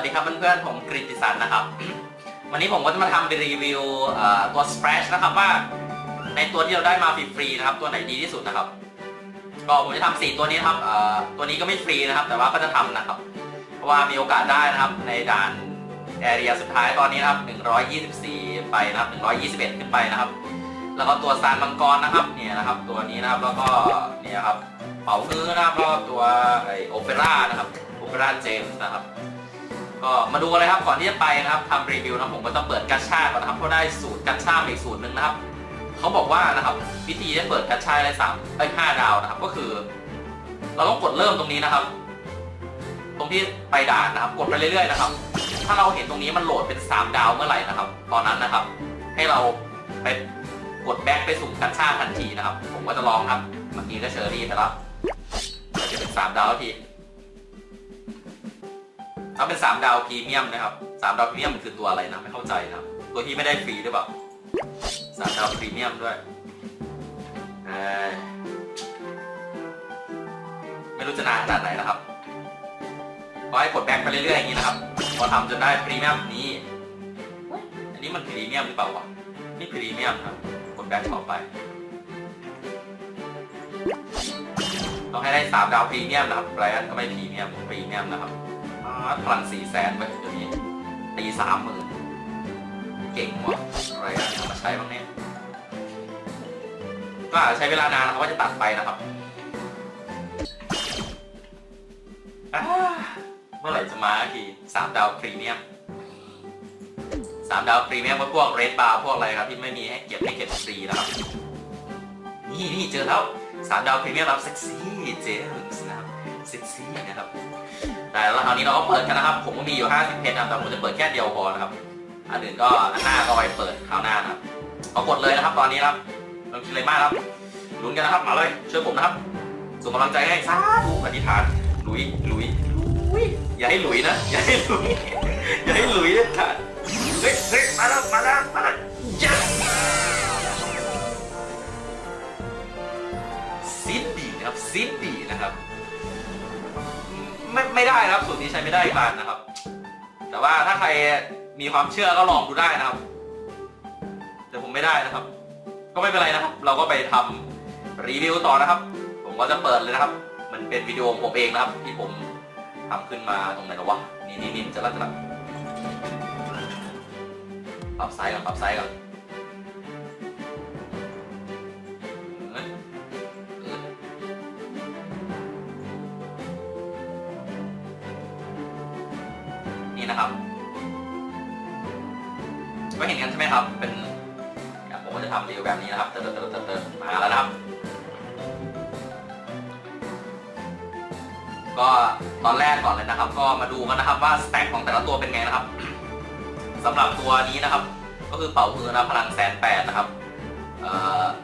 วัสดีครับเพื่อนๆ ผมกริติสันนะครับ วันนี้ผมก็จะมาทำรีวิวเอ่อตัว Splash นะครับว่า ในตัวที่เราได้มาฟรีๆนะครับ ตัวไหนดีที่สุดนะครับ ก็ผมจะทำสี่ตัวนี้นะครับตัวนี้ก็ไม่ฟรีนะครับ แต่ว่าก็จะทำนะครับ เพราะว่ามีโอกาสได้นะครับในด่านแอเรียสุดท้ายตอนนี้นะครับ124 ไปนะครับ 121 ขึ้นไปนะครับ แล้วก็ตัวซานมังกรนะครับเนี่ยนะครับ ตัวนี้นะครับแล้วก็เนี่ยครับเป๋าฮื้อนะครับแล้วก็ตัวไอโอเปร่านะครับโอเปร่าเจมส์นะครับ ก็มาดูกันเลยครับก่อนที่จะไปนะครับทำรีวิวนะผมก็ต้องเปิดกัชชาก่อนนะครับเพราะได้สูตรกัชชาอีกสูตรหนึ่งนะครับเขาบอกว่านะครับวิธีที่เปิดกัชชาได้สามได้ห้าดาวนะครับ ก็คือ เราต้องกดเริ่มตรงนี้นะครับ ตรงที่ไปด่านนะครับ กดไปเรื่อยๆนะครับ ถ้าเราเห็นตรงนี้มันโหลดเป็นสามดาวเมื่อไหร่นะครับ ตอนนั้นนะครับ ให้เราไปกด back ไปสุ่มกาชาทันทีนะครับ ผมก็จะลองครับเมื่อกี้ก็เชอรี่ไปแล้วจะเป็นสามดาวที ถ้าเป็น 3 ดาวพรีเมียมนะครับ 3 ดาวพรีเมียมมันคือตัวอะไรนะไม่เข้าใจนะครับตัวที่ไม่ได้ฟรีหรือเปล่า3ดาวพรีเมียมด้วยไม่รู้จะนานขนาดไหนนะครับก็ให้กด back ไปเรื่อยๆอย่างนี้นะครับ พอทำจนได้พรีเมียมนี้ อันนี้มันพรีเมียมหรือเปล่าวะนี่พรีเมียมครับ กด back ต่อไป ต้องให้ได้ 3 ดาวพรีเมียมนะครับไรอันก็ไม่พรีเมียมพรีเมียมนะครับ พลังสี่แสนไปเดี๋ยวนี้ตีสามหมื่นเก่งว่ะอะไรอะมาใช้บ้างเนี่ยก็อาจจะใช้เวลานานนะครับว่าจะตัดไปนะครับเมื่อไหร่จะมาทีสามดาวพรีเมียมสามดาวพรีเมียมพวกเรดบาร์พวกอะไรครับ ที่ไม่มีให้เก็บให้เก็บฟรีนะครับ นี่นี่เจอแล้วสามดาวพรีเมียมรับเซ็กซี่เจมส์นะครับเซ็กซี่นะครับ แต่แล้วคราวนี้เราก็เปิดกันนะครับ ผมก็มีอยู่ 50เพชรนะครับแต่ผมจะเปิดแค่เดียวพอนะครับอันอื่นก็อันหน้าก็ไปเปิดคราวหน้านะครับเอากดเลยนะครับ ตอนนี้ครับเราคิดอะไรมากครับลุ้นกันนะครับมาเลยช่วยผมนะครับส่งกำลังใจให้สาธุอธิษฐานลุยลุยลุยอย่าให้หลุยนะอย่าให้หลุยอย่าให้หลุยเลยค่ะเฮ้ยเฮ้ยมาแล้วมาแล้วมาแล้วยัซิดดีนะครับซิดดีนะครับ ไม่ไม่ได้นะครับสูตรนี้ใช้ไม่ได้อีกบานนะครับ แต่ว่าถ้าใครมีความเชื่อก็ลองดูได้นะครับ แต่ผมไม่ได้นะครับ ก็ไม่เป็นไรนะครับ เราก็ไปทำรีวิวต่อนะครับ ผมก็จะเปิดเลยนะครับ มันเป็นวิดีโอของผมเองนะครับ ที่ผมทำขึ้นมาตรงไหนนวะนี่นี่นี่จะรัดจะรัดปรับไซส์ก่อนปรับไซส์ก่อน ครับ เป็นผมก็จะทำรีวิวแบบนี้นะครับ เติร์ดเติร์ดเติร์ดเติร์ดมาแล้วนะครับ ก็ตอนแรกก่อนเลยนะครับ ก็มาดูกันนะครับว่าสแต็กของแต่ละตัวเป็นไงนะครับสำหรับตัวนี้นะครับ ก็คือเป่ามือนะพลังแสนแปดนะครับ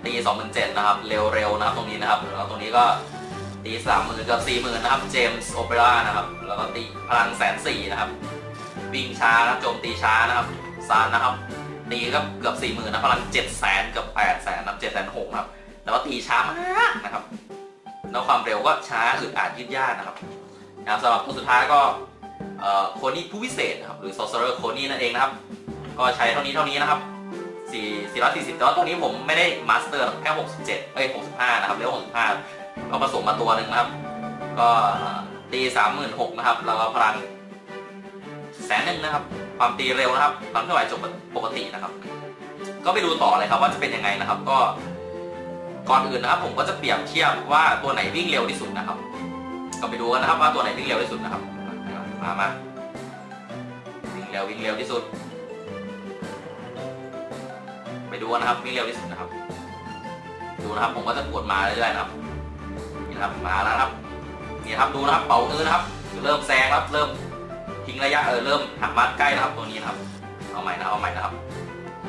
ตีสองหมื่นเจ็ดนะครับ เร็วๆนะครับตรงนี้นะครับแล้วตรงนี้ก็ตีสามหมื่นกับสี่หมื่นนะครับเจมส์โอเปร่านะครับ แล้วก็ตีพลังแสนสี่นะครับ วิ่งช้านะโจมตีช้านะครับสารนะครับ ตีก็เกือบสี่หมื่นนะพลังเจ็ดแสนเกือบแปดแสนนะครับเจ็ดแสนหกนะครับแล้วก็ตีช้ามากนะครับแล้วความเร็วก็ช้าอึดอัดยืดยาดนะครับนะครับสำหรับตัวสุดท้ายก็โคนี่ผู้พิเศษนะครับหรือ sorcerer โคนี่นั่นเองนะครับ ก็ใช้เท่านี้เท่านี้นะครับ4 440แต่ว่าตัวนี้ผมไม่ได้มาสเตอร์แค่67เอ้ย65นะครับเรียกว่า65 ก็ผสมมาตัวหนึ่งนะครับ ก็ตี36,000นะครับแล้วก็พลังแสนหนึ่งนะครับ ความตีเร็วนะครับความเคลื่อนไหวจบปกตินะครับ ก็ไปดูต่อเลยครับว่าจะเป็นยังไงนะครับ ก็ก่อนอื่นนะครับ ผมก็จะเปรียบเทียบว่าตัวไหนวิ่งเร็วที่สุดนะครับ ก็ไปดูกันนะครับว่าตัวไหนวิ่งเร็วที่สุดนะครับ มามาวิ่งเร็ววิ่งเร็วที่สุด ไปดูนะครับ วิ่งเร็วที่สุดนะครับ ดูนะครับ ผมก็จะกดมาเรื่อยๆนะครับนี่ครับมาแล้วครับนี่ครับดูนะครับเป่ามือนะครับ เริ่มแซงครับเริ่ม ทิ้งระยะเออเริ่มหักมัดใกล้นะครับตัวนี้นะครับเอาใหม่นะเอาใหม่นะครับ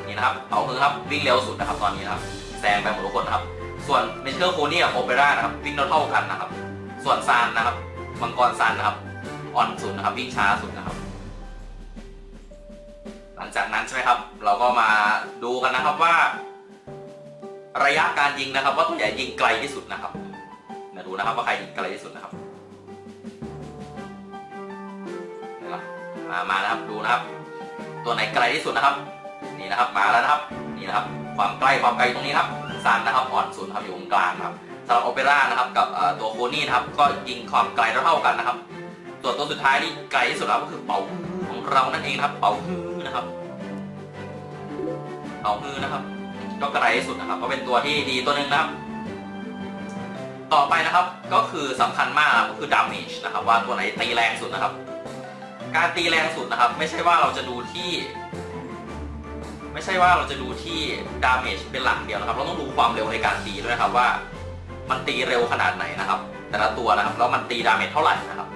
นี่นะครับเป่ามือครับวิ่งเร็วสุดนะครับตอนนี้นะครับแซงไปหมดทุกคนนะครับ ส่วนเมเชอร์โคนี่กับโอเปร่านะครับวิ่งเท่ากันนะครับ ส่วนซานนะครับมังกรซานนะครับอ่อนสุดนะครับวิ่งช้าสุดนะครับ หลังจากนั้นใช่ไหมครับ เราก็มาดูกันนะครับว่า ระยะการยิงนะครับ ว่าตัวใหญ่ยิงไกลที่สุดนะครับมาดูนะครับว่าใครยิงไกลที่สุดนะครับ มามานะครับดูนะครับ ตัวไหนไกลที่สุดนะครับ นี่นะครับมาแล้วนะครับ นี่นะครับ ความใกล้ความไกลตรงนี้ครับซันนะครับอ่อนสุดครับอยู่ตรงกลางครับสำหรับโอเปร่านะครับกับตัวโคนี่นะครับ ก็ยิงความไกลเท่ากันนะครับส่วตัวสุดท้ายที่ไกลที่สุดแล้วก็คือเป๋าของเรานั่นเองครับ เป๋าฮื้อนะครับเป๋าฮื้อนะครับ ก็ไกลที่สุดนะครับ ก็เป็นตัวที่ดีตัวหนึ่งนะครับต่อไปนะครับก็คือสำคัญมากก็คือ damage นะครับ ว่าตัวไหนตีแรงสุดนะครับ การตีแรงสุดนะครับ ไม่ใช่ว่าเราจะดูที่ ไม่ใช่ว่าเราจะดูที่ damage เป็นหลักเดียวนะครับ เราต้องดูความเร็วในการตีด้วยนะครับว่า มันตีเร็วขนาดไหนนะครับ แต่ละตัวนะครับแล้วมันตี damage เท่าไหร่นะครับ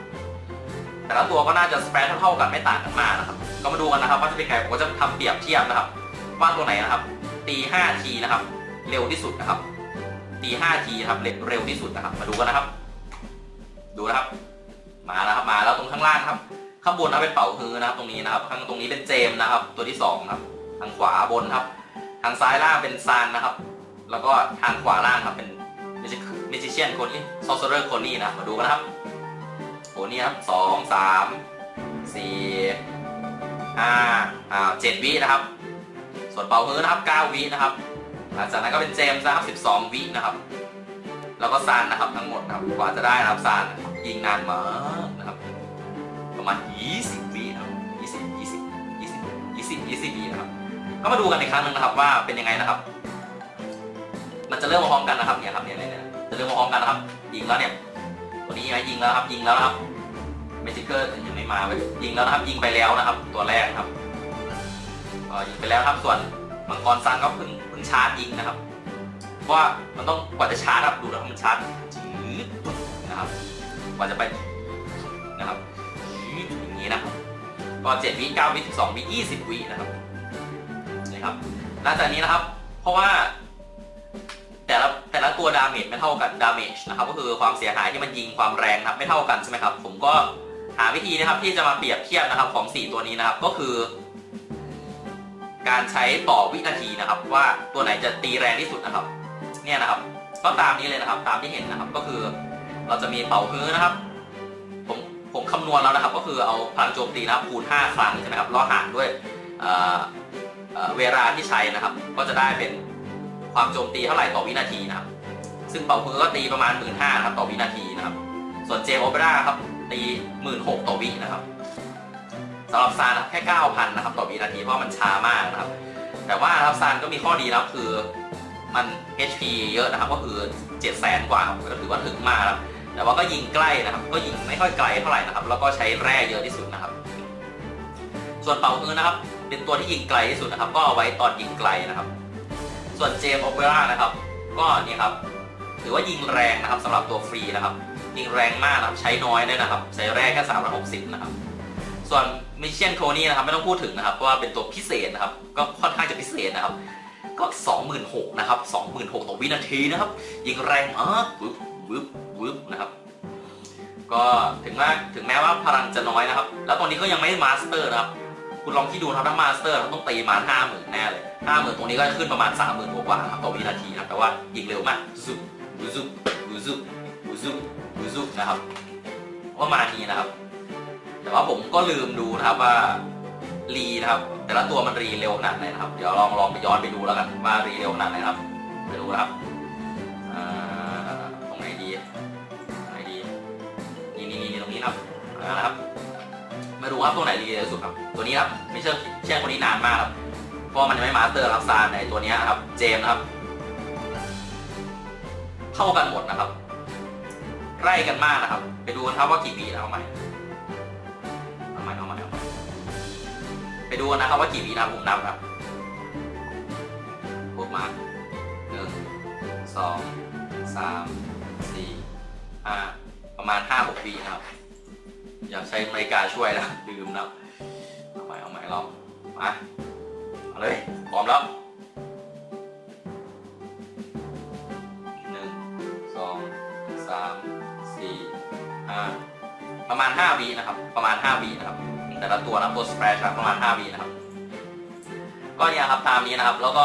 แต่ละตัวก็น่าจะสเปรดเท่าๆกันไม่ต่างกันมากนะครับ ก็มาดูกันนะครับว่าจะเป็นไงผมก็จะทำเปรียบเทียบนะครับว่าตัวไหนนะครับ ตี5ทีนะครับ เร็วที่สุดนะครับ ตี5ทีนะครับเร็วเร็วที่สุดนะครับ มาดูกันนะครับ ดูนะครับ มาแล้วครับมาแล้วตรงข้างล่างครับ ข้างบนนะเป็นเป่าฮือนะครับตรงนี้นะครับข้างตรงนี้เป็นเจมนะครับ ตัวที่สองครับ ทางขวาบนครับ ทางซ้ายล่างเป็นซานนะครับ แล้วก็ทางขวาล่างครับเป็น Magician โคนี่ Sorcerer โคนี่นะมาดูกันนะครับโคนี่ครับสองสามสี่ห้าอ่าเจ็ดวินะครับ ส่วนเป่าฮือนะครับเก้าวินะครับหลังจากนั้นก็เป็นเจมส์นะครับ12วินะครับ แล้วก็ซานนะครับทั้งหมดนะครับกว่าจะได้นะครับซานยิงนานมาก ประมาณ 20วินะครับ20 20 20 20 20วินะครับ ก็มาดูกันอีกครั้งหนึงนะครับว่าเป็นยังไงนะครับ มันจะเริ่มมาพร้อมกันนะครับเนี่ยครับเนี่ยเนี่ยจะเริ่มมาพร้อมกันนะครับ ยิงแล้วเนี่ยตัวนี้ไงยิงแล้วครับยิงแล้วนะครับเมจิเกอร์ยังไม่มาเว้ยิงแล้วนะครับ ยิงไปแล้วนะครับ ตัวแรกครับยิงไปแล้วครับส่วนมังกรซังก็เพิ่งเพิ่งชาร์จยิงนะครับว่ามันต้องกว่าจะชาร์จครับดูนะครับมันชาร์จจืดนะครับกว่าจะไป นี้นะครับก็เจ็ดวิเก้าวิสิบสองวิยี่สิบวินะครับนี่ครับหลังจากนี้นะครับ เพราะว่าแต่ละแต่ละตัว damage ไม่เท่ากัน damage นะครับก็คือความเสียหายที่มันยิงความแรงนะครับไม่เท่ากันใช่ไหมครับ ผมก็หาวิธีนะครับที่จะมาเปรียบเทียบนะครับของสี่ตัวนี้นะครับก็คือ การใช้ต่อวินาทีนะครับ ว่าตัวไหนจะตีแรงที่สุดนะครับ เนี่ยนะครับ ก็ตามนี้เลยนะครับ ตามที่เห็นนะครับก็คือเราจะมีเป่าฮื้อนะครับ ผมคำนวณแล้วนะครับก็คือเอาพลังโจมตีนะครับคูณ 5 ครั้งใช่ไหมครับแล้วหารด้วยเเเวลาที่ใช้นะครับ ก็จะได้เป็นความโจมตีเท่าไหร่ต่อวินาทีนะครับ ซึ่งเป่าฮื้อก็ตีประมาณ 1 5ื่นครับต่อวินาทีนะครับ ส่วนเจมโอเปร่าครับตี 1 6ื่นต่อวินะครับสำหรับซานครับแค่ 9,000 นะครับต่อวินาทีเพราะมันช้ามากนะครับ แต่ว่าครับซานก็มีข้อดีนะครับคือมัน HP เยอะนะครับก็คือ700,000 กว่าครับก็ถือว่าถึงมากครับ แต่ว่าก็ยิงใกล้นะครับ ก็ยิงไม่ค่อยไกลเท่าไหร่นะครับ แล้วก็ใช้แร่เยอะที่สุดนะครับ ส่วนเป่าฮือนะครับ เป็นตัวที่ยิงไกลที่สุดนะครับ ก็เอาไว้ตอนยิงไกลนะครับ ส่วนเจมโอเปร่านะครับ ก็นี่ครับ ถือว่ายิงแรงนะครับสำหรับตัวฟรีนะครับ ยิงแรงมากนะครับ ใช้น้อยด้วยนะครับ ใช้แร่แค่360นะครับ ส่วนมิเชียนโคนี่นะครับไม่ต้องพูดถึงนะครับ เพราะว่าเป็นตัวพิเศษนะครับ ก็ค่อนข้างจะพิเศษนะครับ ก็26,000นะครับ26,000ต่อวินาทีนะครับ ยิงแรงมากวึบวึบ วึบนะครับ ก็ถึงแม้ถึงแม้ว่าพลังจะน้อยนะครับ แล้วตรงนี้ก็ยังไม่ master นะครับ คุณลองคิดดูครับถ้า master เราต้องตีมาห้าหมื่นแน่เลยห้าหมื่นตรงนี้ก็จะขึ้นประมาณสามหมื่นกว่าครับต่อวินาทีนะแต่ว่ายิงเร็วมากซุบบูซุบบูซุบบูซุบบูซุบนะครับประมาณนี้นะครับ แต่ว่าผมก็ลืมดูนะครับว่ารีนะครับ แต่ละตัวมันรีเร็วขนาดไหนนะครับ เดี๋ยวลองลองไปย้อนไปดูแล้วกันว่ารีเร็วขนาดไหนครับไปดูนะครับอ่าะครับอ่านะครับ มาดูครับตัวไหนรีเร็วสุดครับ ตัวนี้ครับไม่เชื่อเชื่อคนนี้นานมากครับเพราะมันยังไม่มาสเตอร์รับซานในตัวนี้นะครับ เจมส์ครับเท่ากันหมดนะครับใกล้กันมากนะครับ ไปดูกันครับว่ากี่วิแล้วเอาใหม่เอาใหม่เอาใหม่เอาใหม่ไปดูกันนะครับว่ากี่วินะครับผมนับครับพวกมาหนึ่งสองสามสี่ห้าประมาณห้าหกวินะครับ อยากใช้นาฬิกาช่วยนะลืมแล้วเอาใหม่เอาใหม่ลองมาเอาเลยพร้อมแล้วหนึ่งสองสามสี่ห้าประมาณห้าวินะครับ ประมาณห้าวินะครับ แต่ละตัวนะตัวสเปรชประมาณห้าวินะครับ ก็เนี่ยครับตามนี้นะครับ แล้วก็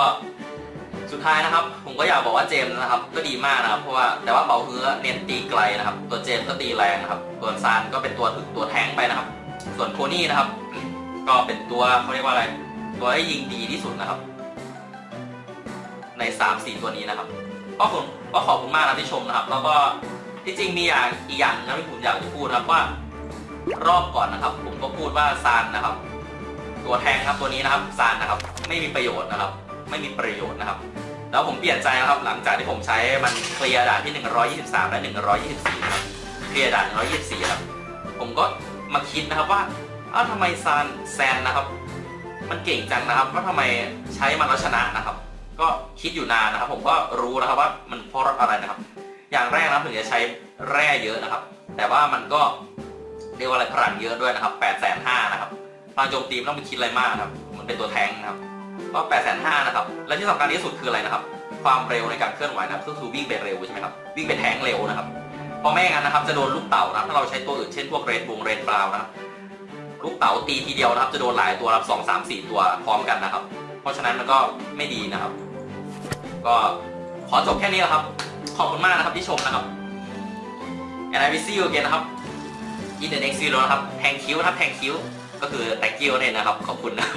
สุดท้ายนะครับ ก็อยากบอกว่าเจมส์นะครับ ก็ดีมากนะครับ เพราะว่าแต่ว่าเป่าฮื้อเน้นตีไกลนะครับ ตัวเจมส์ก็ตีแรงนะครับตัวนซานก็เป็นตัวถึงตัวแทงไปนะครับ ส่วนโคนี่นะครับ ก็เป็นตัวเขาเรียกว่าอะไร ตัวที่ยิงดีที่สุดนะครับ ใน3 4ตัวนี้นะครับก็ผมก็ขอบคุณมากนะที่ชมนะครับ แล้วก็ที่จริงมีอย่างอีกอย่างนะที่ผมอยากจะพูดนะครับว่ารอบก่อนนะครับ ผมก็พูดว่าซานนะครับ ตัวแทงครับตัวนี้นะครับซานนะครับ ไม่มีประโยชน์นะครับ ไม่มีประโยชน์นะครับ แล้วผมเปลี่ยนใจนะครับหลังจากที่ผมใช้มันเคลียร์ด่านที่ 123 และ 124ครับเคลียร์ด่าน 124ครับผมก็มาคิดนะครับว่าอ้าวทำไมซานแซนนะครับ มันเก่งจังนะครับว่าทำไมใช้มันแล้วชนะนะครับ ก็คิดอยู่นานนะครับ ผมก็รู้นะครับว่ามันเพราะอะไรนะครับ อย่างแรกนะถึงจะใช้แร่เยอะนะครับ แต่ว่ามันก็เรียกว่าอะไรพลังเยอะด้วยนะครับ8ปดแสนห้านะครับพลังโจมตีไม่ต้องไปคิดอะไรมากนะครับ มันเป็นตัวแทงนะครับ ก็8ปดแสนห้านะครับ และที่สำคัญที่สุดคืออะไรนะครับ ความเร็วในการเคลื่อนไหวนะครับก็คือวิ่งไปเร็วใช่ไหมครับ วิ่งไปแทงเร็วนะครับ เพราะไม่งั้นนะครับจะโดนลูกเต่านะถ้าเราใช้ตัวอื่นเช่นพวกเรดบงเรดบราวนะครับลูกเต๋าตีทีเดียวนะครับ จะโดนหลายตัวรับสองสามสี่ตัวพร้อมกันนะครับ เพราะฉะนั้นมันก็ไม่ดีนะครับ ก็ขอจบแค่นี้แหละครับ ขอบคุณมากนะครับที่ชมนะครับ and I will see you again นะครับ in the next video นะครับ thank you นะครับ thank you ก็คือ thank you เนี่ยนะครับ ขอบคุณนะ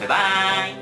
บ๊ายบาย